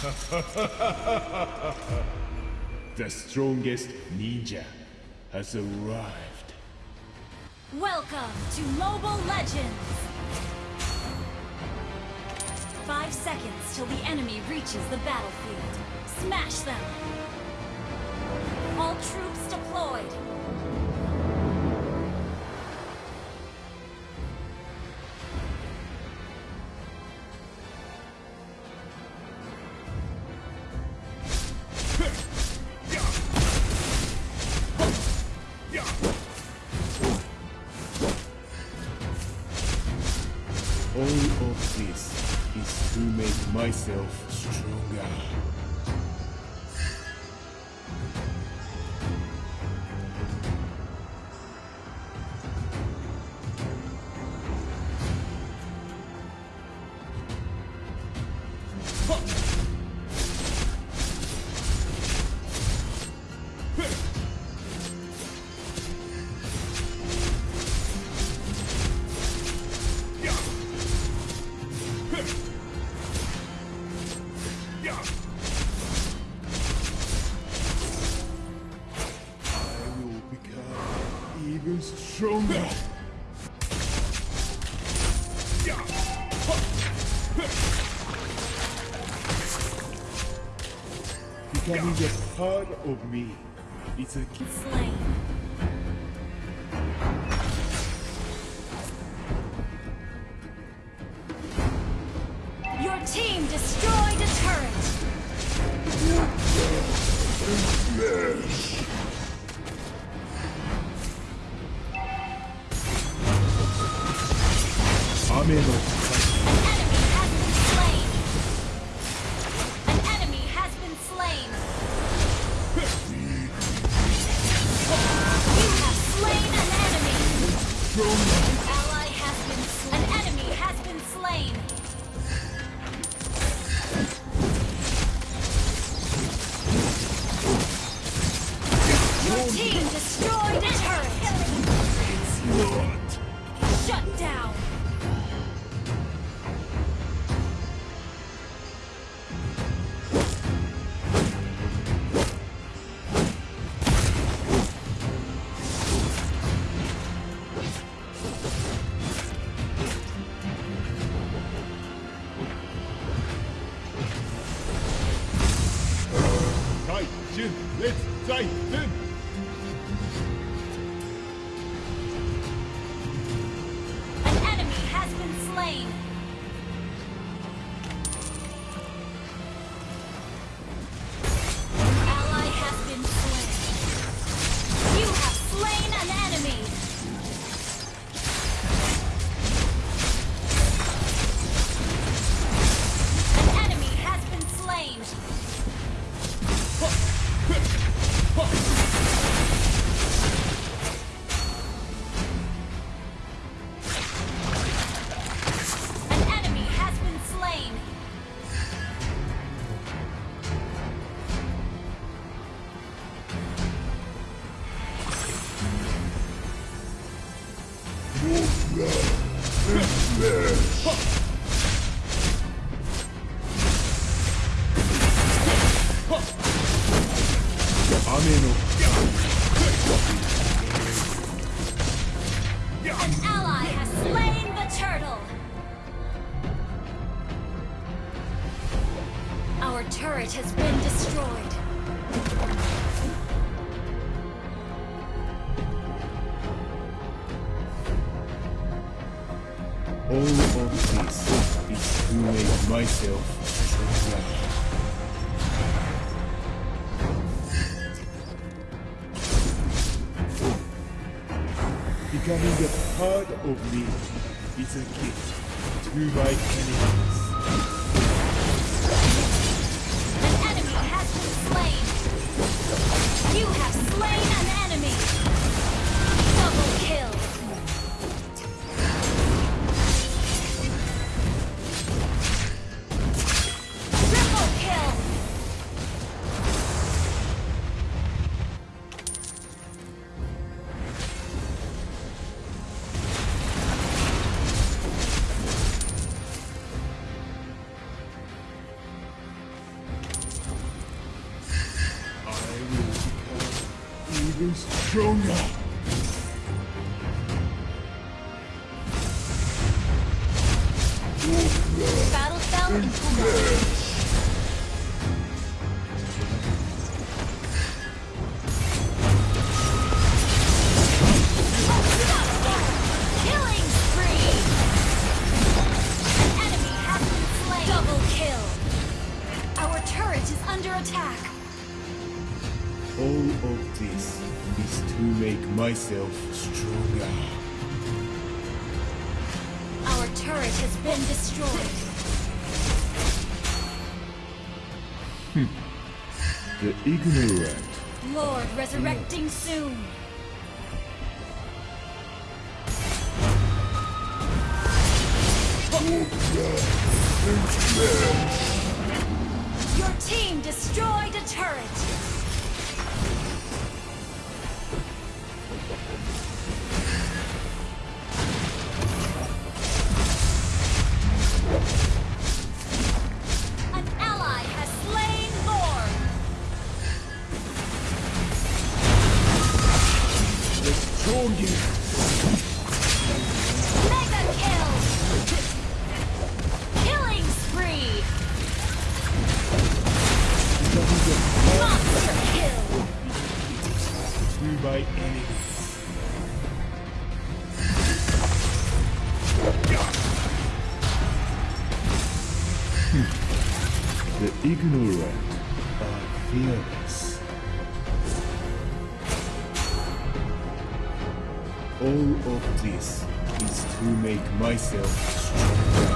The strongest ninja has arrived. Welcome to Mobile Legends! Five seconds till the enemy reaches the battlefield. Smash them! All troops deployed! This is to make myself stronger. Even stronger. Becoming a part of me is a. Slain. Your team destroyed a turret! Let's Titan! Turret has been destroyed. All of this is to make myself stronger. Becoming a part of me is a gift to my enemies. An enemy has been slain! You have slain an enemy! Stronger. Battle fell and All this is to make myself stronger. Our turret has been destroyed. Hmm. The ignorant Lord resurrecting soon. Your team destroyed a turret. Destroy you. Mega kill! Killing spree! Monster kill! to my enemies. the ignorant are fearless. All of this is to make myself stronger.